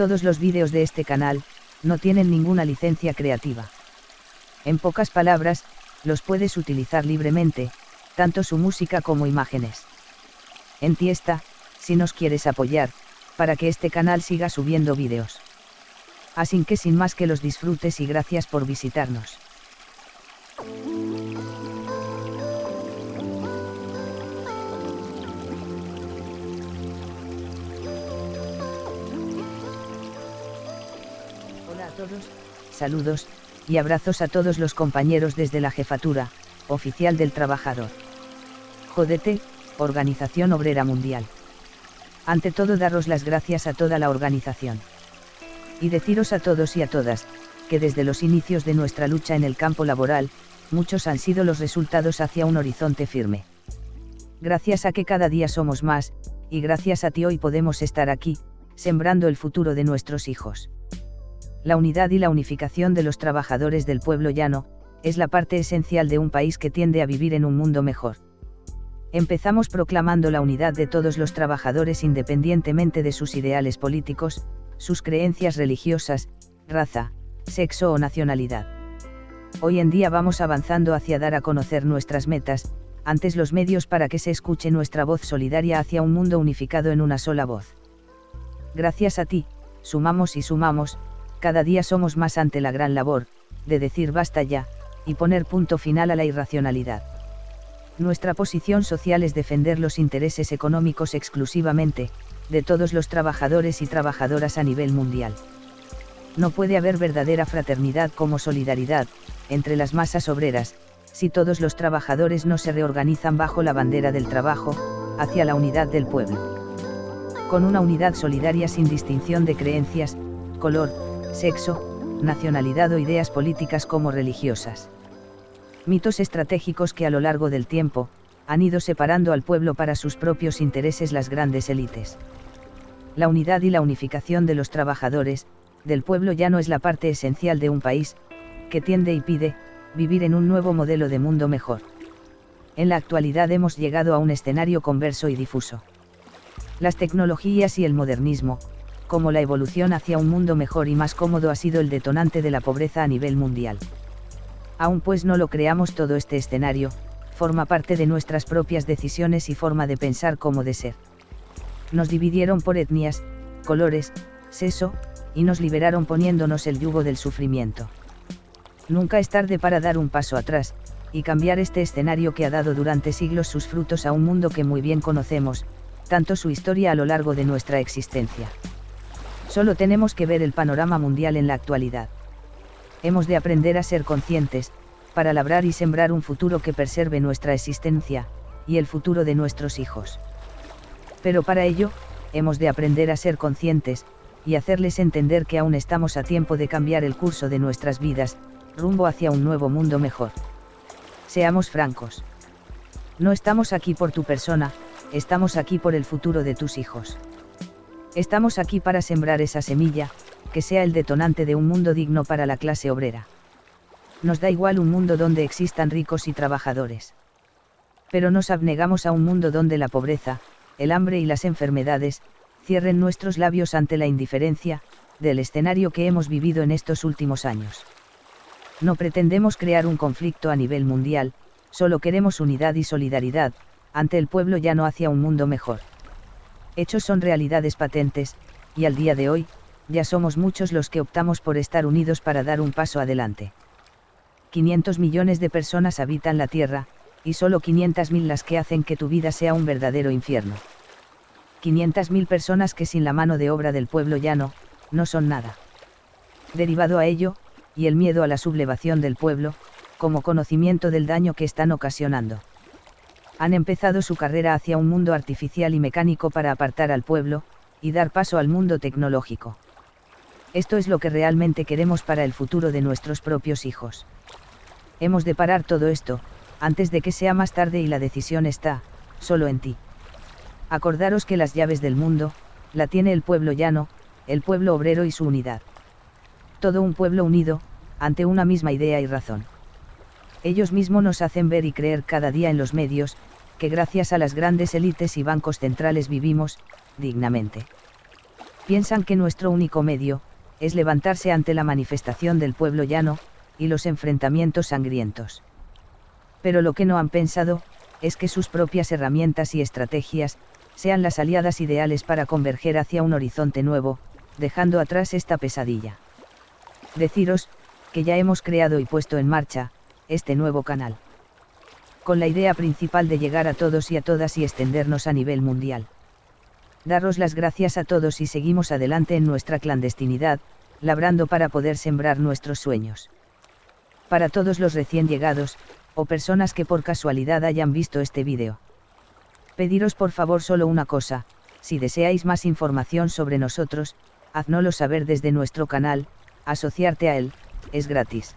Todos los vídeos de este canal, no tienen ninguna licencia creativa. En pocas palabras, los puedes utilizar libremente, tanto su música como imágenes. En si nos quieres apoyar, para que este canal siga subiendo vídeos. Así que sin más que los disfrutes y gracias por visitarnos. Saludos, y abrazos a todos los compañeros desde la jefatura, oficial del trabajador. Jodete, Organización Obrera Mundial. Ante todo daros las gracias a toda la organización. Y deciros a todos y a todas, que desde los inicios de nuestra lucha en el campo laboral, muchos han sido los resultados hacia un horizonte firme. Gracias a que cada día somos más, y gracias a ti hoy podemos estar aquí, sembrando el futuro de nuestros hijos. La unidad y la unificación de los trabajadores del pueblo llano, es la parte esencial de un país que tiende a vivir en un mundo mejor. Empezamos proclamando la unidad de todos los trabajadores independientemente de sus ideales políticos, sus creencias religiosas, raza, sexo o nacionalidad. Hoy en día vamos avanzando hacia dar a conocer nuestras metas, antes los medios para que se escuche nuestra voz solidaria hacia un mundo unificado en una sola voz. Gracias a ti, sumamos y sumamos, cada día somos más ante la gran labor, de decir basta ya, y poner punto final a la irracionalidad. Nuestra posición social es defender los intereses económicos exclusivamente, de todos los trabajadores y trabajadoras a nivel mundial. No puede haber verdadera fraternidad como solidaridad, entre las masas obreras, si todos los trabajadores no se reorganizan bajo la bandera del trabajo, hacia la unidad del pueblo. Con una unidad solidaria sin distinción de creencias, color, sexo, nacionalidad o ideas políticas como religiosas. Mitos estratégicos que a lo largo del tiempo, han ido separando al pueblo para sus propios intereses las grandes élites. La unidad y la unificación de los trabajadores, del pueblo ya no es la parte esencial de un país, que tiende y pide, vivir en un nuevo modelo de mundo mejor. En la actualidad hemos llegado a un escenario converso y difuso. Las tecnologías y el modernismo, como la evolución hacia un mundo mejor y más cómodo ha sido el detonante de la pobreza a nivel mundial. Aún pues no lo creamos todo este escenario, forma parte de nuestras propias decisiones y forma de pensar como de ser. Nos dividieron por etnias, colores, sexo, y nos liberaron poniéndonos el yugo del sufrimiento. Nunca es tarde para dar un paso atrás, y cambiar este escenario que ha dado durante siglos sus frutos a un mundo que muy bien conocemos, tanto su historia a lo largo de nuestra existencia. Solo tenemos que ver el panorama mundial en la actualidad. Hemos de aprender a ser conscientes, para labrar y sembrar un futuro que preserve nuestra existencia, y el futuro de nuestros hijos. Pero para ello, hemos de aprender a ser conscientes, y hacerles entender que aún estamos a tiempo de cambiar el curso de nuestras vidas, rumbo hacia un nuevo mundo mejor. Seamos francos. No estamos aquí por tu persona, estamos aquí por el futuro de tus hijos. Estamos aquí para sembrar esa semilla, que sea el detonante de un mundo digno para la clase obrera. Nos da igual un mundo donde existan ricos y trabajadores. Pero nos abnegamos a un mundo donde la pobreza, el hambre y las enfermedades, cierren nuestros labios ante la indiferencia, del escenario que hemos vivido en estos últimos años. No pretendemos crear un conflicto a nivel mundial, solo queremos unidad y solidaridad, ante el pueblo ya no hacia un mundo mejor. Hechos son realidades patentes, y al día de hoy, ya somos muchos los que optamos por estar unidos para dar un paso adelante. 500 millones de personas habitan la Tierra, y solo 500.000 las que hacen que tu vida sea un verdadero infierno. 500.000 personas que sin la mano de obra del pueblo llano, no son nada. Derivado a ello, y el miedo a la sublevación del pueblo, como conocimiento del daño que están ocasionando. Han empezado su carrera hacia un mundo artificial y mecánico para apartar al pueblo, y dar paso al mundo tecnológico. Esto es lo que realmente queremos para el futuro de nuestros propios hijos. Hemos de parar todo esto, antes de que sea más tarde y la decisión está, solo en ti. Acordaros que las llaves del mundo, la tiene el pueblo llano, el pueblo obrero y su unidad. Todo un pueblo unido, ante una misma idea y razón. Ellos mismos nos hacen ver y creer cada día en los medios, que gracias a las grandes élites y bancos centrales vivimos, dignamente. Piensan que nuestro único medio, es levantarse ante la manifestación del pueblo llano, y los enfrentamientos sangrientos. Pero lo que no han pensado, es que sus propias herramientas y estrategias, sean las aliadas ideales para converger hacia un horizonte nuevo, dejando atrás esta pesadilla. Deciros, que ya hemos creado y puesto en marcha, este nuevo canal. Con la idea principal de llegar a todos y a todas y extendernos a nivel mundial. Daros las gracias a todos y seguimos adelante en nuestra clandestinidad, labrando para poder sembrar nuestros sueños. Para todos los recién llegados, o personas que por casualidad hayan visto este vídeo. Pediros por favor solo una cosa, si deseáis más información sobre nosotros, haznoslo saber desde nuestro canal, asociarte a él, es gratis.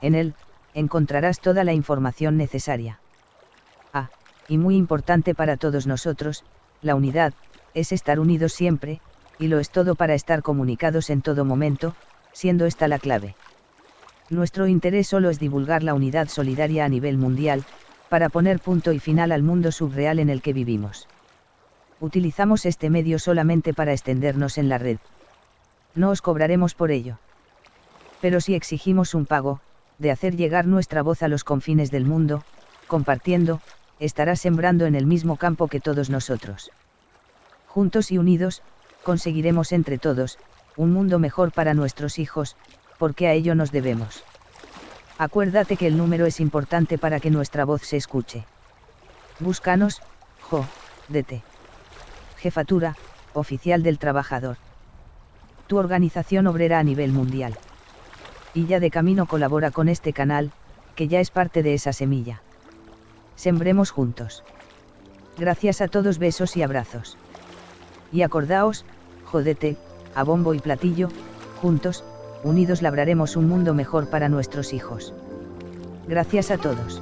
En él, encontrarás toda la información necesaria. Ah, y muy importante para todos nosotros, la unidad, es estar unidos siempre, y lo es todo para estar comunicados en todo momento, siendo esta la clave. Nuestro interés solo es divulgar la unidad solidaria a nivel mundial, para poner punto y final al mundo subreal en el que vivimos. Utilizamos este medio solamente para extendernos en la red. No os cobraremos por ello. Pero si exigimos un pago, de hacer llegar nuestra voz a los confines del mundo, compartiendo, estará sembrando en el mismo campo que todos nosotros. Juntos y unidos, conseguiremos entre todos, un mundo mejor para nuestros hijos, porque a ello nos debemos. Acuérdate que el número es importante para que nuestra voz se escuche. Búscanos, Jo, DT. Jefatura, Oficial del Trabajador. Tu organización obrera a nivel mundial. Y ya de camino colabora con este canal, que ya es parte de esa semilla. Sembremos juntos. Gracias a todos besos y abrazos. Y acordaos, jodete, a bombo y platillo, juntos, unidos labraremos un mundo mejor para nuestros hijos. Gracias a todos.